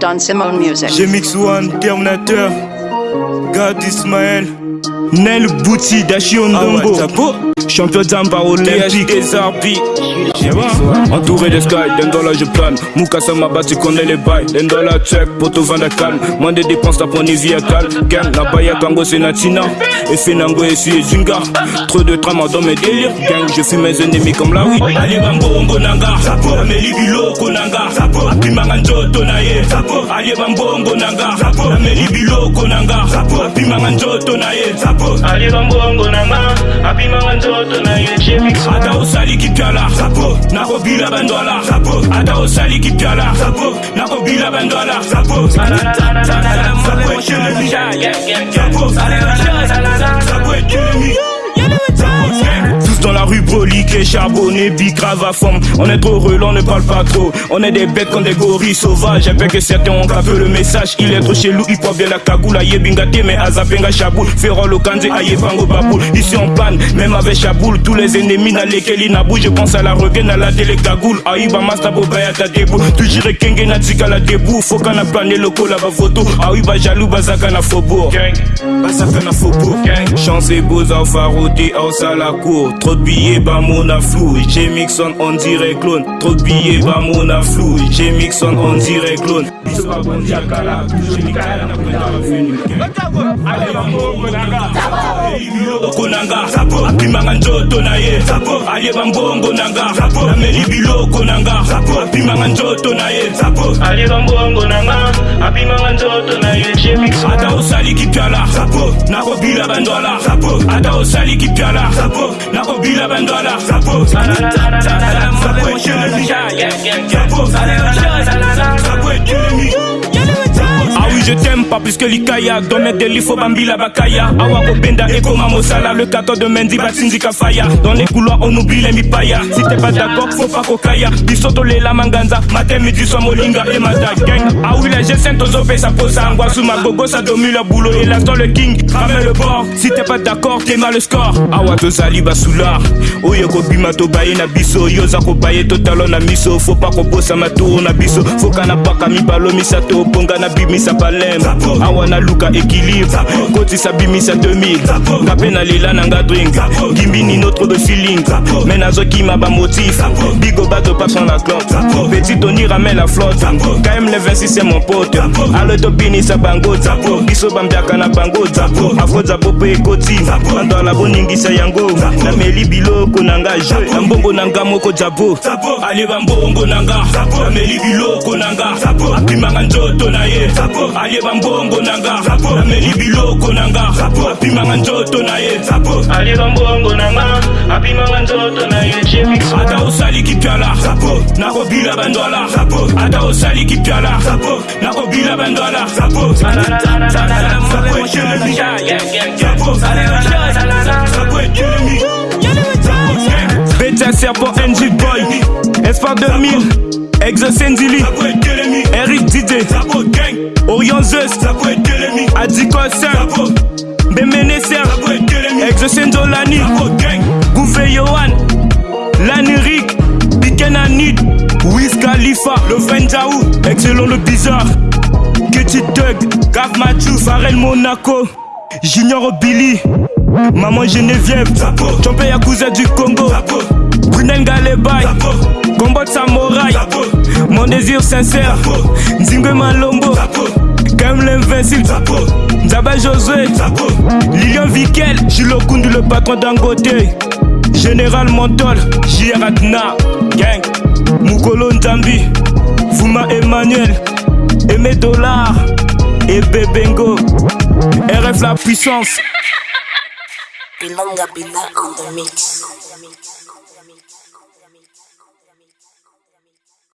Don Simone Music. J'ai mix one, Terminator, Gad Ismaël. Nel Bouti, Dashi Ondongo, champion d'Amba olympique des. Entouré de sky, d'un dollar je plane. Moukassa Maba, tu connais les bails. D'un dollar check, poto vanda calme. Moins de dépenses, t'as pris vie à calme. Gang, la baya kango c'est natina. Et Fenango et Sui et Zunga. Trop de trama dans mes délires. Gang, je fuis mes ennemis comme la oui. Ali Bango, Ongo Nanga. Ameli Biloko Nanga. Apimanga Njoto na ye. Ali Bango, Ongo Nanga. Ameli Biloko Nanga. apimanga nzoto na ye sapo aleba mbongo na nga apimanga nzoto na ye chemix ata osali kitala sapo nakobila bandwala sapo ata osali kitala sapo nakobila bandwala sapo sapo sapo sapo broliqués, charbonnés, bicrave à forme On est trop relou, on ne parle pas trop. On est des bêtes comme des gorilles sauvages. Avec que certains ont capé le message. Il est trop chelou, il porte bien la cagoule Aye bingate, mais azapenga chaboul. Ferrol au kanze, aye bango baboul. Ici on panne, même avec chaboul. Tous les ennemis n'a lesquels il n'a Je pense à la regaine, à la télé cagoule Aïe ba masta bobaya ta debout Toujours kenge na tika la debout Faut qu'on a plané le col ba photo. Aïe ba jaloux, bazaka na faubourg Bazaka na faubourg Chance et beaux à faroté, à la cour. Trop de billets, bah mon flou, j'ai Mixon on dirait clone. Trop de billets, va mon flou, j'ai Mixon on dirait clone. okonanga apimanga nzoto na ye ayeba mbongo nanga. Nameli biloko nanga. Apimanga nzoto na ye ayeba mbongo nanga. Apimanga nzoto na ye ata osali kipiala nakobila bandwala. Ata osali kipiala nakobila bandwala. ça pose. Ça peut être que l'ennemi. Ça peut être que l'ennemi. Je t'aime pas plus que l'ikaya. Dans mes délits faut bambila bakaya. Awa kobenda ekoma mosala Le 14 de Mendy batsinzi kafaya Dans les couloirs on oublie les mipaya. Si t'es pas d'accord faut pas kokaya Bisoto lela manganza Matin midi soir molinga et mata gang. Ah oui les G5 tozope ça pose ça Angoissou ma gogo ça domine le boulot Et l'instant le king ramène le bord. Si t'es pas d'accord t'es mal le score. Awa tozali basula Oyo kobima tobaye na biso Yoza kobaye totalo na miso. Faut pas kobosa maturo na biso. Faut kana paka mibalo misato. Ponga na bimisa palem Awa na luka équilibre Kotisa bimisa 2000 Ngape na lela na nga drink. Gimbini notre de feeling. Mais nazokima ba motif. Bigo bato pas sans la clope Petit Tony ramène la flotte. KM le 26 c'est mon pote. Ale topini sa bango Biso bambiaka na bango Afro zapo pe ekoti Andwala boningisa yango. Nameli biloko na nga jeu Na mbongo na nga moko jabo. Ale bambongo na nga Nameli biloko na nga Apimanga njoto na ye Ale bambongo na nga Nameli biloko na nga Apimanga njoto na ye Ali Bango, Ongo Nanga. Apimanga Njoto na ye. Ata osali kipyala nakobila bandwala ata osali kipyala nakobila bandwala Beta Serpent NG Boy Espoir 2000 Exosendili Eric Didé Orion Zeus Adiko Sam Bemene Ser Exosendolani Gouffé Yohan Lanirik Bikenanid Wiz Khalifa Le Venjaou Excellent le bizarre. Ketty Doug Gav Mathieu Pharrell Monaco. Junior Billy. Maman Geneviève Champion Yakuza du Congo désir sincère. Nzingwe Malombo. Comme l'invincible. Nzaba Josué. Lilian Vikel Julo Kundu le patron d'Angote Général Montol. Jiratna Gang. Mukolo Nzambi. Fuma Emmanuel. Aimé Dollar. Et Bebengo RF la puissance.